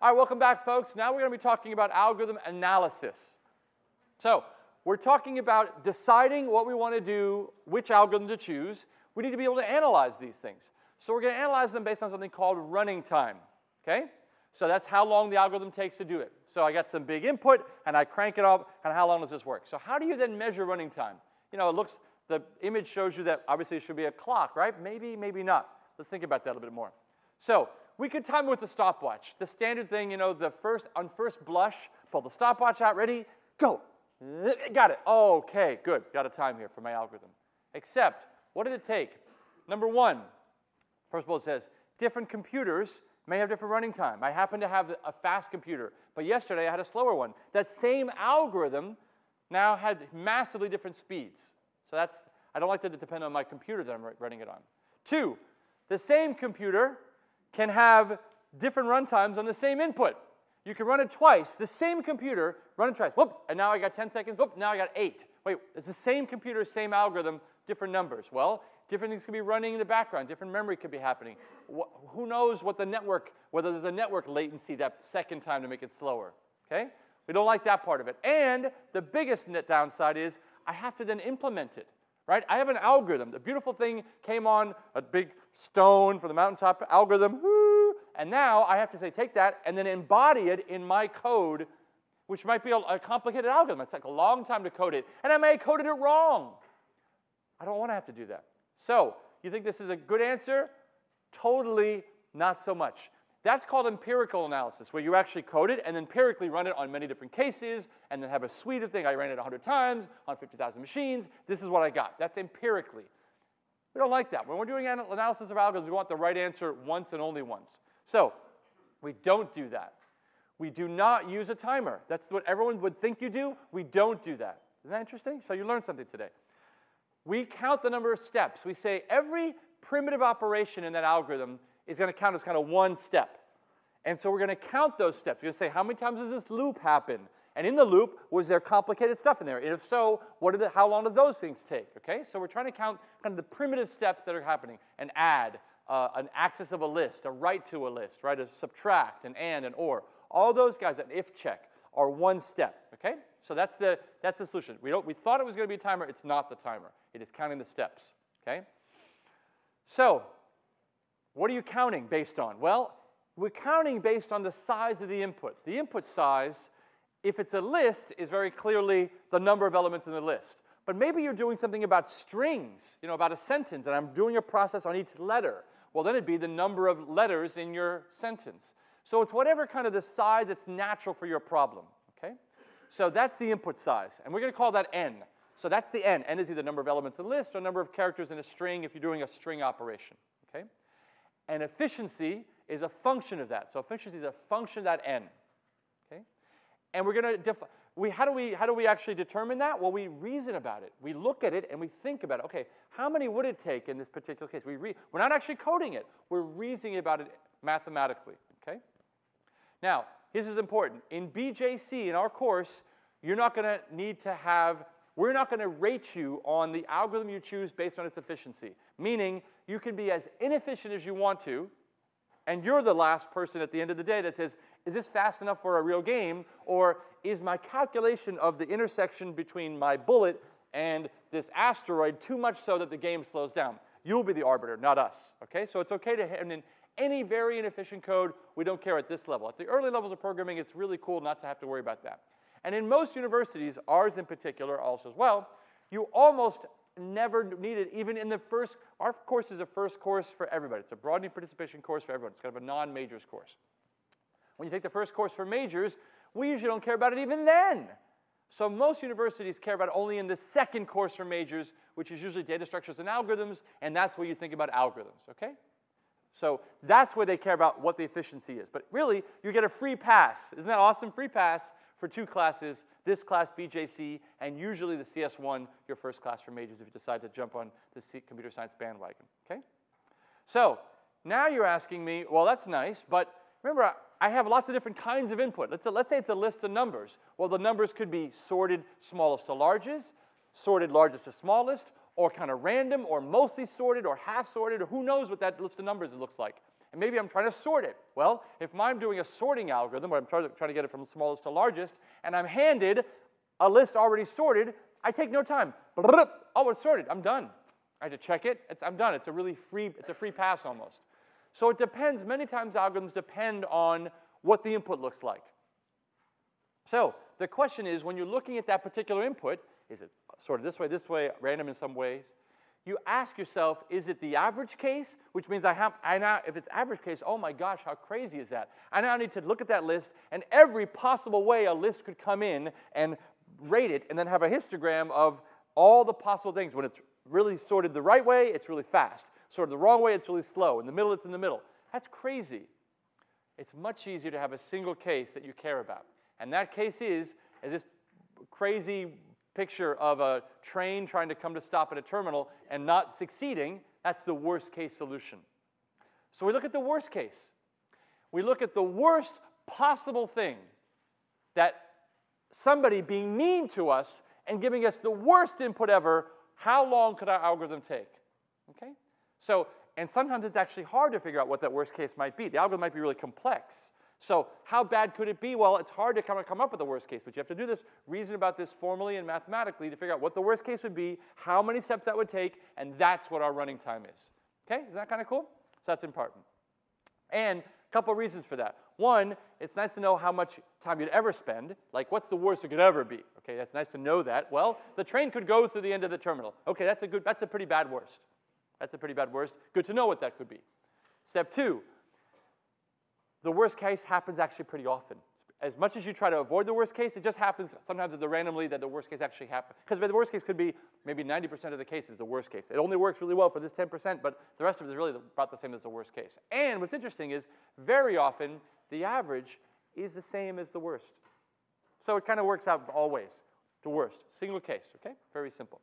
All right, welcome back, folks. Now we're going to be talking about algorithm analysis. So we're talking about deciding what we want to do, which algorithm to choose. We need to be able to analyze these things. So we're going to analyze them based on something called running time, okay? So that's how long the algorithm takes to do it. So I got some big input, and I crank it up, and how long does this work? So how do you then measure running time? You know, it looks, the image shows you that obviously it should be a clock, right? Maybe, maybe not. Let's think about that a little bit more. So we could time it with a stopwatch. The standard thing, you know, the first, on first blush, pull the stopwatch out, ready, go. Got it. Okay, good. Got a time here for my algorithm. Except, what did it take? Number one, first of all, it says different computers may have different running time. I happen to have a fast computer, but yesterday I had a slower one. That same algorithm now had massively different speeds. So that's, I don't like that it depend on my computer that I'm running it on. Two, the same computer can have different runtimes on the same input. You can run it twice, the same computer, run it twice. Whoop, and now I got 10 seconds. Whoop, now I got eight. Wait, it's the same computer, same algorithm, different numbers. Well, different things could be running in the background, different memory could be happening. Wh who knows what the network, whether there's a network latency that second time to make it slower, okay? We don't like that part of it. And the biggest net downside is I have to then implement it, right? I have an algorithm. The beautiful thing came on a big stone for the mountaintop algorithm, woo, and now I have to say, take that and then embody it in my code, which might be a, a complicated algorithm. It's like a long time to code it, and I may have coded it wrong. I don't want to have to do that. So, you think this is a good answer? Totally not so much. That's called empirical analysis, where you actually code it and empirically run it on many different cases and then have a suite of things. I ran it 100 times on 50,000 machines. This is what I got. That's empirically. We don't like that. When we're doing analysis of algorithms, we want the right answer once and only once. So we don't do that. We do not use a timer. That's what everyone would think you do. We don't do that. Isn't that interesting? So you learned something today. We count the number of steps. We say every primitive operation in that algorithm is going to count as kind of one step. And so we're going to count those steps. We're going to say, how many times does this loop happen? And in the loop, was there complicated stuff in there? And if so, what are the, how long do those things take? Okay, so we're trying to count kind of the primitive steps that are happening. An add, uh, an access of a list, a write to a list, right? A subtract, an and, an or. All those guys, an if check, are one step. Okay, so that's the that's the solution. We don't we thought it was going to be a timer. It's not the timer. It is counting the steps. Okay. So what are you counting based on? Well, we're counting based on the size of the input. The input size, if it's a list, is very clearly the number of elements in the list. But maybe you're doing something about strings, you know, about a sentence, and I'm doing a process on each letter. Well, then it'd be the number of letters in your sentence. So it's whatever kind of the size that's natural for your problem, okay? So that's the input size, and we're going to call that n. So that's the n. n is either number of elements in the list or number of characters in a string if you're doing a string operation, okay? And efficiency is a function of that. So efficiency is a function of that n. Okay? And we're going to we how do we how do we actually determine that? Well, we reason about it. We look at it and we think about it. Okay, how many would it take in this particular case? We re, we're not actually coding it. We're reasoning about it mathematically. Okay. Now, this is important. In BJC, in our course, you're not going to need to have. We're not going to rate you on the algorithm you choose based on its efficiency. Meaning, you can be as inefficient as you want to, and you're the last person at the end of the day that says, is this fast enough for a real game? Or is my calculation of the intersection between my bullet and this asteroid too much so that the game slows down? You'll be the arbiter, not us, okay? So it's okay to hand in any very inefficient code. We don't care at this level. At the early levels of programming, it's really cool not to have to worry about that. And in most universities, ours in particular also as well, you almost never needed, even in the first, our course is a first course for everybody. It's a broadening participation course for everyone. It's kind of a non-majors course. When you take the first course for majors, we usually don't care about it even then. So most universities care about only in the second course for majors, which is usually data structures and algorithms, and that's where you think about algorithms, okay? So that's where they care about what the efficiency is. But really, you get a free pass. Isn't that awesome? Free pass for two classes this class BJC, and usually the CS1, your first class for majors if you decide to jump on the computer science bandwagon, okay? So now you're asking me, well, that's nice, but remember, I have lots of different kinds of input. Let's, let's say it's a list of numbers. Well, the numbers could be sorted smallest to largest, sorted largest to smallest, or kind of random, or mostly sorted, or half sorted, or who knows what that list of numbers looks like. And maybe I'm trying to sort it. Well, if I'm doing a sorting algorithm where I'm trying to, get it from smallest to largest, and I'm handed a list already sorted, I take no time. Oh, it's sorted. I'm done. I have to check it. It's, I'm done. It's a really free, it's a free pass almost. So it depends. Many times algorithms depend on what the input looks like. So the question is, when you're looking at that particular input, is it sorted this way, this way, random in some ways? You ask yourself, is it the average case? Which means I have, I now, if it's average case, oh my gosh, how crazy is that? I now need to look at that list and every possible way a list could come in and rate it and then have a histogram of all the possible things. When it's really sorted the right way, it's really fast. Sorted the wrong way, it's really slow. In the middle, it's in the middle. That's crazy. It's much easier to have a single case that you care about. And that case is, is this crazy picture of a train trying to come to stop at a terminal and not succeeding. That's the worst case solution. So we look at the worst case. We look at the worst possible thing that somebody being mean to us and giving us the worst input ever, how long could our algorithm take? Okay? So, and sometimes it's actually hard to figure out what that worst case might be. The algorithm might be really complex. So how bad could it be? Well, it's hard to kind of come up with the worst case, but you have to do this, reason about this formally and mathematically to figure out what the worst case would be, how many steps that would take, and that's what our running time is. Okay, is that kind of cool? So that's important. And a couple reasons for that. One, it's nice to know how much time you'd ever spend. Like, what's the worst it could ever be? Okay, that's nice to know that. Well, the train could go through the end of the terminal. Okay, that's a good, that's a pretty bad worst. That's a pretty bad worst. Good to know what that could be. Step two, the worst case happens actually pretty often. As much as you try to avoid the worst case, it just happens sometimes it's randomly that the worst case actually happens. Because the worst case could be maybe 90% of the cases the worst case. It only works really well for this 10%, but the rest of it is really about the same as the worst case. And what's interesting is very often the average is the same as the worst. So it kind of works out always. The worst, single case, okay? Very simple.